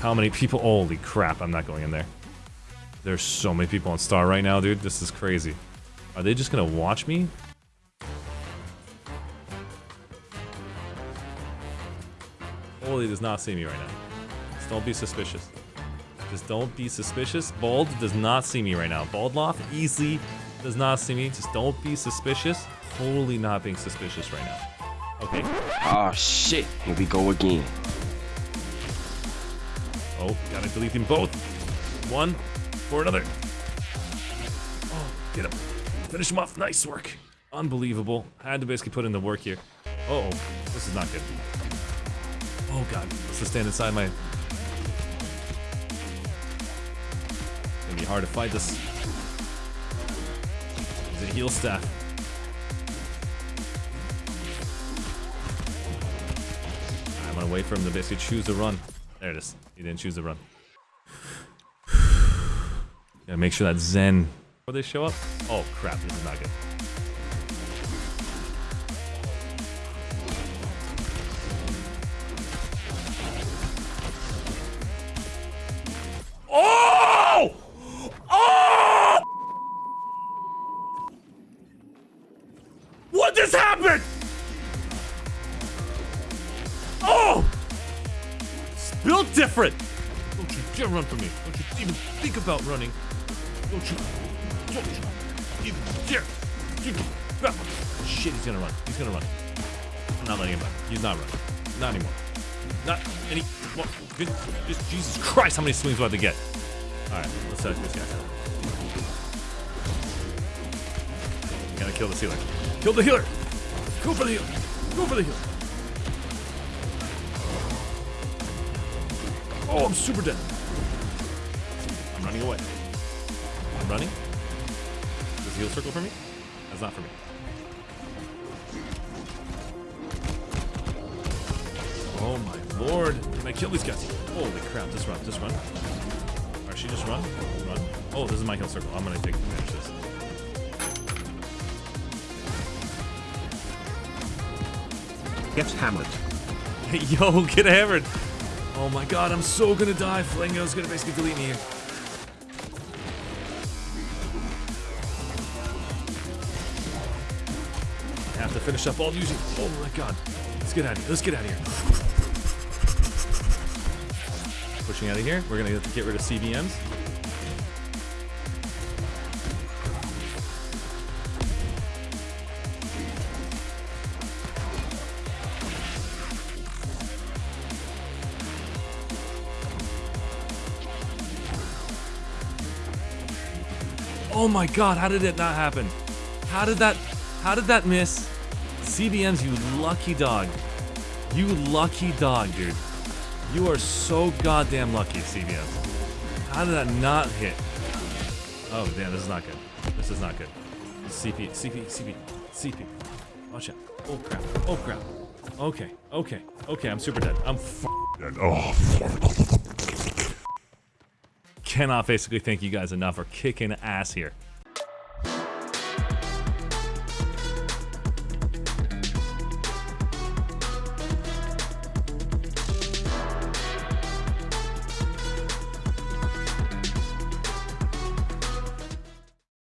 How many people? Holy crap, I'm not going in there. There's so many people on Star right now, dude. This is crazy. Are they just gonna watch me? Holy does not see me right now. Just don't be suspicious. Just don't be suspicious. Bald does not see me right now. Baldloff easily does not see me. Just don't be suspicious. Totally not being suspicious right now. Okay. Oh shit, here we go again. Oh, gotta delete them both. One for another. Oh, get him. Finish him off. Nice work. Unbelievable. Had to basically put in the work here. Uh oh, this is not good. Oh god, let's just stand inside my... It's gonna be hard to fight this. Is a heal staff. I'm gonna wait for him to basically choose a run. There it is. He didn't choose the run. Gotta make sure that Zen... Before they show up? Oh crap, this is not good. Different. Don't you dare run from me. Don't you even think about running. Don't you, don't you even dare. Shit, he's gonna run. He's gonna run. I'm not letting him run. He's not running. Not anymore. Not any. What? Just, Jesus Christ, how many swings do I have to get? Alright, let's set this guy. Gotta kill the healer. Kill the healer! Go for the healer! Go for the healer! Oh, I'm super dead. I'm running away. I'm running. Does heal circle for me? That's not for me. Oh my lord. Can I kill these guys? Holy crap, just run, just run. Or she just run? Run. Oh, this is my heal circle. I'm gonna take advantage of this. Gets hammered. Yo, get hammered. Oh my god, I'm so gonna die. Flango's gonna basically delete me here. I have to finish up all using. Oh my god. Let's get out of here. Let's get out of here. Pushing out of here. We're gonna get rid of CBMs. Oh my god, how did it not happen? How did that how did that miss? CBMs, you lucky dog. You lucky dog, dude. You are so goddamn lucky, CBMs. How did that not hit? Oh damn, this is not good. This is not good. CP, CP, CP, CP. Watch out. Oh crap. Oh crap. Okay, okay, okay, I'm super dead. I'm f dead. Oh, cannot basically thank you guys enough for kicking ass here.